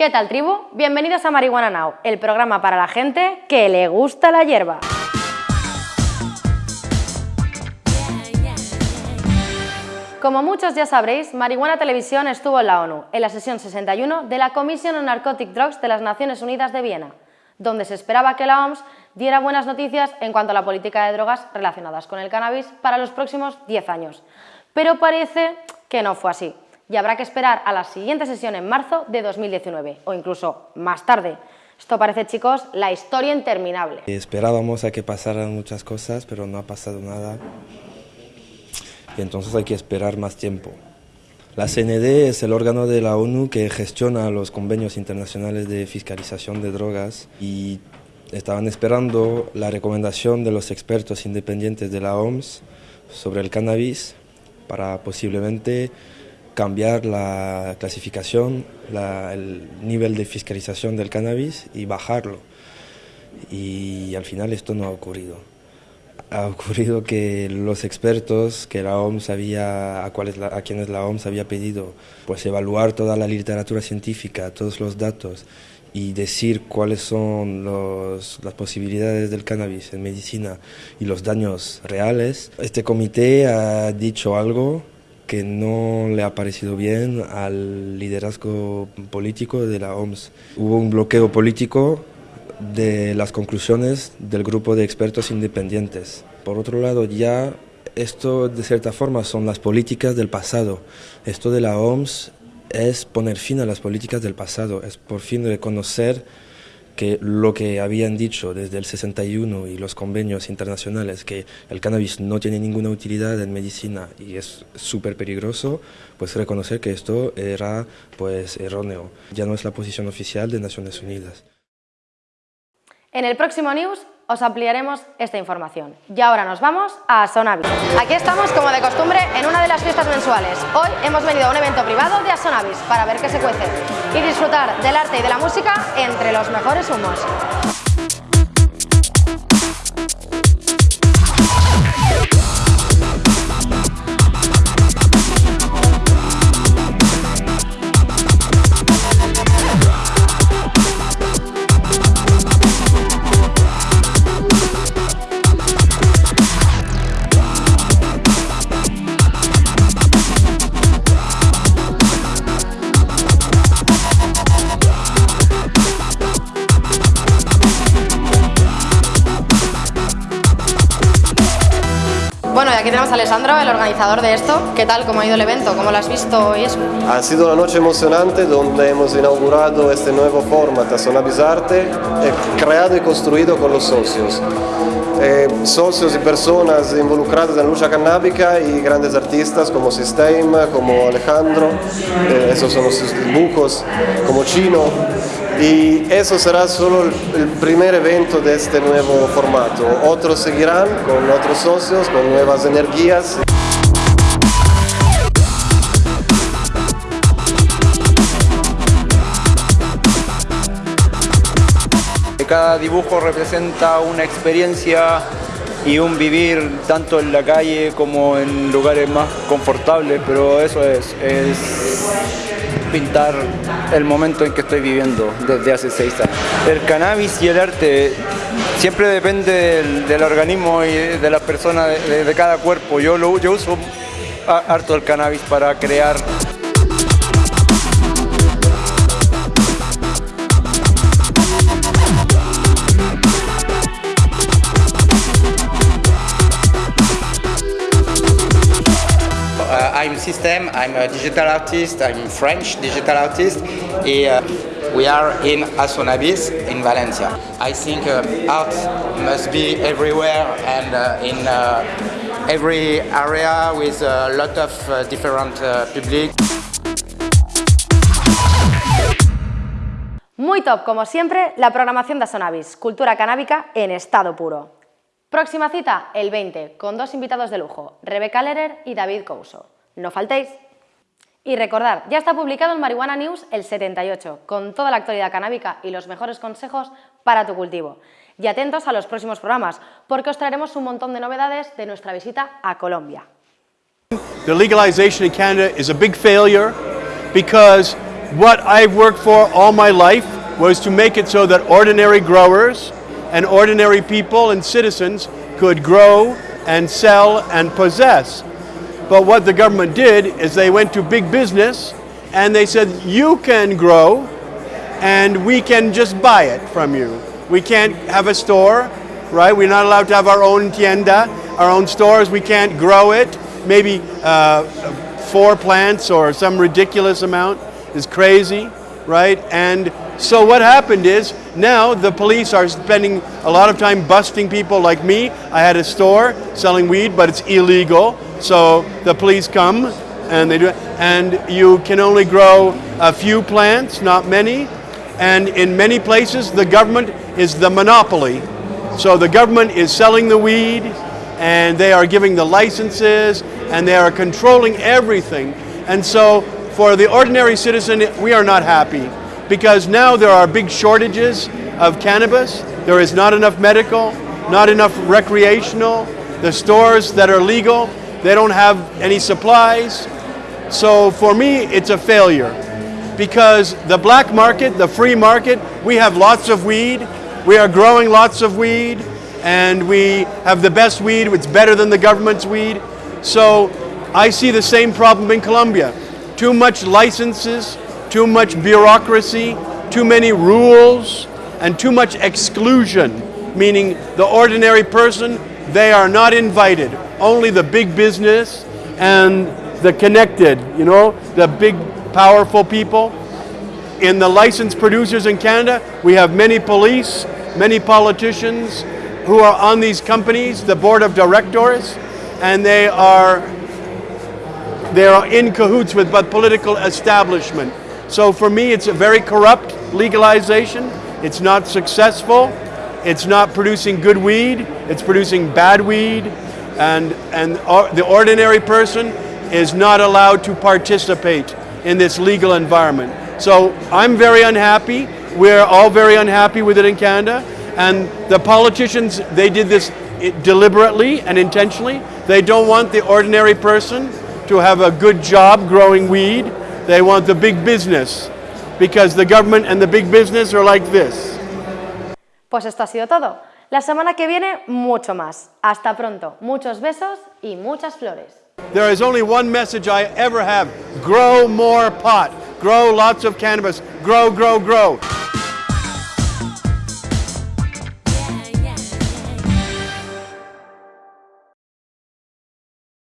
¿Qué tal, tribu? Bienvenidos a Marihuana Now, el programa para la gente que le gusta la hierba. Como muchos ya sabréis, Marihuana Televisión estuvo en la ONU, en la sesión 61 de la Commission on Narcotic Drugs de las Naciones Unidas de Viena, donde se esperaba que la OMS diera buenas noticias en cuanto a la política de drogas relacionadas con el cannabis para los próximos 10 años. Pero parece que no fue así, y habrá que esperar a la siguiente sesión en marzo de 2019, o incluso más tarde. Esto parece, chicos, la historia interminable. Esperábamos a que pasaran muchas cosas, pero no ha pasado nada y entonces hay que esperar más tiempo. La CND es el órgano de la ONU que gestiona los convenios internacionales de fiscalización de drogas y estaban esperando la recomendación de los expertos independientes de la OMS sobre el cannabis para posiblemente cambiar la clasificación, el nivel de fiscalización del cannabis y bajarlo. Y al final esto no ha ocurrido ha ocurrido que los expertos que la OMS había, a, cuales a quienes la OMS había pedido pues evaluar toda la literatura científica, todos los datos y decir cuáles son las posibilidades del cannabis en medicina y los daños reales, este comité ha dicho algo que no le ha parecido bien al liderazgo político de la OMS. Hubo un bloqueo político de las conclusiones del grupo de expertos independientes. Por otro lado, ya esto de cierta forma son las políticas del pasado. Esto de la OMS es poner fin a las políticas del pasado, es por fin reconocer que lo que habían dicho desde el 61 y los convenios internacionales, que el cannabis no tiene ninguna utilidad en medicina y es súper peligroso, pues reconocer que esto era pues erróneo. Ya no es la posición oficial de Naciones Unidas. En el próximo News os ampliaremos esta información. Y ahora nos vamos a Asonavis. Aquí estamos, como de costumbre, en una de las fiestas mensuales. Hoy hemos venido a un evento privado de Asonavis para ver qué se cuece y disfrutar del arte y de la música entre los mejores humos. Bueno, y aquí tenemos a Alessandro, el organizador de esto. ¿Qué tal? ¿Cómo ha ido el evento? ¿Cómo lo has visto y? Ha sido una noche emocionante donde hemos inaugurado este nuevo formato Sonabis Arte, eh, creado y construido con los socios. Eh, socios y personas involucradas en lucha canábica y grandes artistas como System, como Alejandro, eh, esos son los dibujos, como Chino, y eso será solo el primer evento de este nuevo formato. Otros seguirán con otros socios, con nuevas energías. Cada dibujo representa una experiencia y un vivir tanto en la calle como en lugares más confortables, pero eso es, es pintar el momento en que estoy viviendo desde hace seis años. El cannabis y el arte siempre depende del, organismo y de la persona, de, cada cuerpo. Yo, yo uso harto el cannabis para crear System, I'm a digital artist, I'm French digital artist, and uh, we are in Asonabis in Valencia. I think uh, art must be everywhere and uh, in uh, every area with a lot of uh, different uh, public. Muy top, como siempre, la programación de Asonabis, cultura canábica en estado puro. Próxima cita, el 20, con dos invitados de lujo, Rebeca Lerer y David Couso. No faltéis. Y recordad, ya está publicado en Marihuana News el 78, con toda la actualidad canábica y los mejores consejos para tu cultivo. Y atentos a los próximos programas, porque os traeremos un montón de novedades de nuestra visita a Colombia. The legalization in Canada is a big failure because what I've worked for all my life was to make it so that ordinary growers and ordinary people and citizens could grow and sell and possess. But what the government did is they went to big business and they said, you can grow and we can just buy it from you. We can't have a store, right? We're not allowed to have our own tienda, our own stores. We can't grow it. Maybe uh, four plants or some ridiculous amount is crazy, right? And so what happened is now the police are spending a lot of time busting people like me. I had a store selling weed, but it's illegal. So the police come and they do it. And you can only grow a few plants, not many. And in many places, the government is the monopoly. So the government is selling the weed and they are giving the licenses and they are controlling everything. And so for the ordinary citizen, we are not happy because now there are big shortages of cannabis. There is not enough medical, not enough recreational. The stores that are legal, they don't have any supplies. So for me, it's a failure because the black market, the free market, we have lots of weed. We are growing lots of weed and we have the best weed. It's better than the government's weed. So I see the same problem in Colombia. Too much licenses, too much bureaucracy, too many rules, and too much exclusion, meaning the ordinary person, they are not invited. Only the big business and the connected, you know, the big powerful people. In the licensed producers in Canada, we have many police, many politicians who are on these companies, the board of directors, and they are they are in cahoots with the political establishment. So for me, it's a very corrupt legalization. It's not successful. It's not producing good weed. It's producing bad weed. And, and the ordinary person is not allowed to participate in this legal environment. So I'm very unhappy. We're all very unhappy with it in Canada. And the politicians, they did this deliberately and intentionally. They don't want the ordinary person to have a good job growing weed. They want the big business because the government and the big business are like this. Pues esto ha sido todo. La semana que viene, mucho más. Hasta pronto. Muchos besos y muchas flores. There is only one message I ever have. Grow more pot. Grow lots of cannabis. Grow, grow, grow.